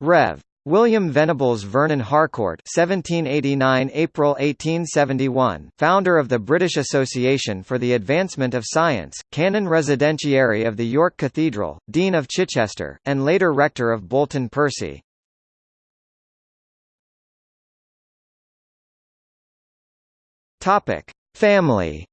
Rev. William Venables Vernon Harcourt (1789 April 1871), founder of the British Association for the Advancement of Science, canon residentiary of the York Cathedral, Dean of Chichester, and later rector of Bolton Percy. Topic: Family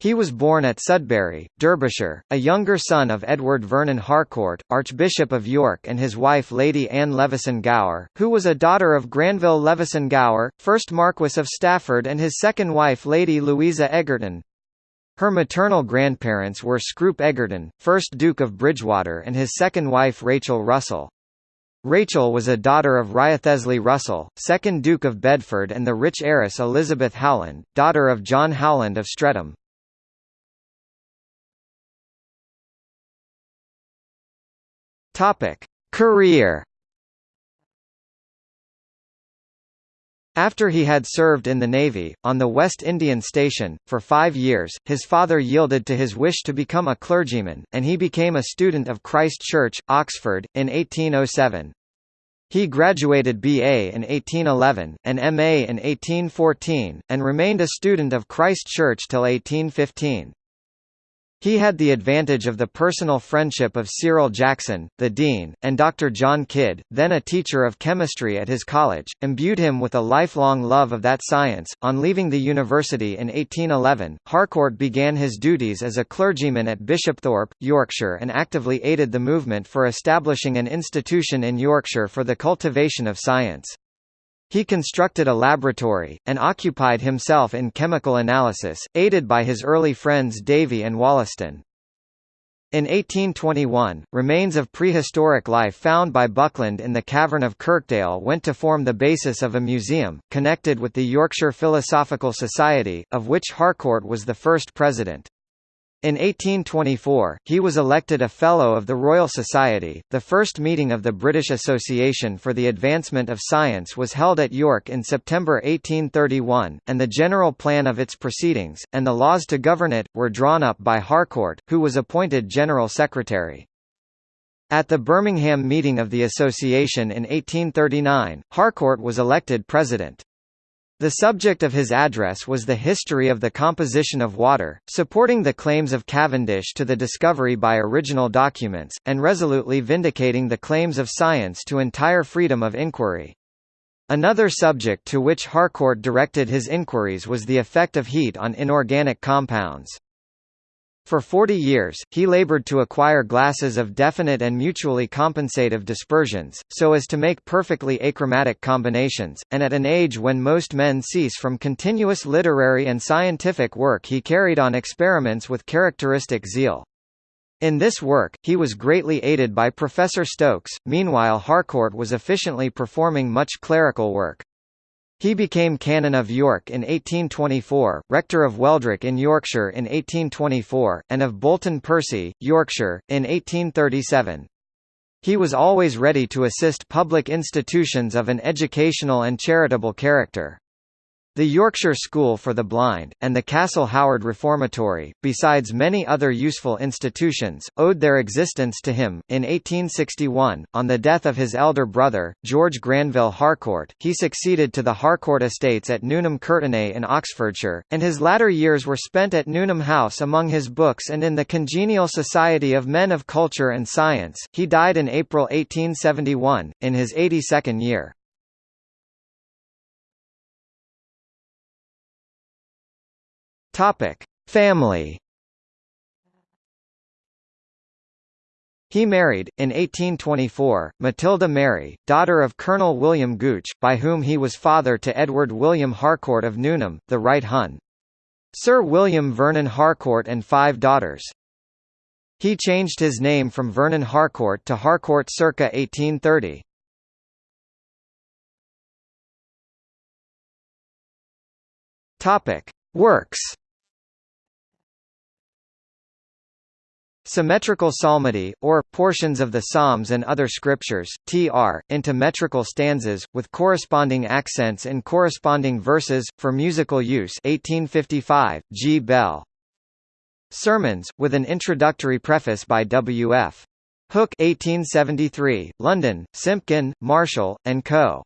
He was born at Sudbury, Derbyshire, a younger son of Edward Vernon Harcourt, Archbishop of York and his wife Lady Anne Leveson Gower, who was a daughter of Granville Leveson Gower, 1st Marquess of Stafford and his second wife Lady Louisa Egerton. Her maternal grandparents were Scroop Egerton, 1st Duke of Bridgewater and his second wife Rachel Russell. Rachel was a daughter of Wriothesley Russell, 2nd Duke of Bedford and the rich heiress Elizabeth Howland, daughter of John Howland of Streatham. Topic: Career. After he had served in the Navy, on the West Indian Station, for five years, his father yielded to his wish to become a clergyman, and he became a student of Christ Church, Oxford, in 1807. He graduated BA in 1811, and MA in 1814, and remained a student of Christ Church till 1815. He had the advantage of the personal friendship of Cyril Jackson, the dean, and Dr. John Kidd, then a teacher of chemistry at his college, imbued him with a lifelong love of that science. On leaving the university in 1811, Harcourt began his duties as a clergyman at Bishopthorpe, Yorkshire and actively aided the movement for establishing an institution in Yorkshire for the cultivation of science. He constructed a laboratory, and occupied himself in chemical analysis, aided by his early friends Davy and Wollaston. In 1821, remains of prehistoric life found by Buckland in the cavern of Kirkdale went to form the basis of a museum, connected with the Yorkshire Philosophical Society, of which Harcourt was the first president. In 1824, he was elected a Fellow of the Royal Society. The first meeting of the British Association for the Advancement of Science was held at York in September 1831, and the general plan of its proceedings, and the laws to govern it, were drawn up by Harcourt, who was appointed General Secretary. At the Birmingham meeting of the association in 1839, Harcourt was elected president. The subject of his address was the history of the composition of water, supporting the claims of Cavendish to the discovery by original documents, and resolutely vindicating the claims of science to entire freedom of inquiry. Another subject to which Harcourt directed his inquiries was the effect of heat on inorganic compounds. For 40 years, he labored to acquire glasses of definite and mutually compensative dispersions, so as to make perfectly achromatic combinations, and at an age when most men cease from continuous literary and scientific work he carried on experiments with characteristic zeal. In this work, he was greatly aided by Professor Stokes, meanwhile Harcourt was efficiently performing much clerical work. He became Canon of York in 1824, Rector of Wheldrake in Yorkshire in 1824, and of Bolton Percy, Yorkshire, in 1837. He was always ready to assist public institutions of an educational and charitable character. The Yorkshire School for the Blind, and the Castle Howard Reformatory, besides many other useful institutions, owed their existence to him. In 1861, on the death of his elder brother, George Granville Harcourt, he succeeded to the Harcourt estates at Nuneham Courtenay in Oxfordshire, and his latter years were spent at Nuneham House among his books and in the congenial society of men of culture and science. He died in April 1871, in his 82nd year. Topic: Family. He married, in 1824, Matilda Mary, daughter of Colonel William Gooch, by whom he was father to Edward William Harcourt of Nuneham, the Right Hun. Sir William Vernon Harcourt and five daughters. He changed his name from Vernon Harcourt to Harcourt circa 1830. Topic: Works Symmetrical psalmody, or, portions of the Psalms and other scriptures, tr, into metrical stanzas, with corresponding accents in corresponding verses, for musical use 1855, G. Bell. Sermons, with an introductory preface by W.F. Hook 1873, London, Simpkin, Marshall, and Co.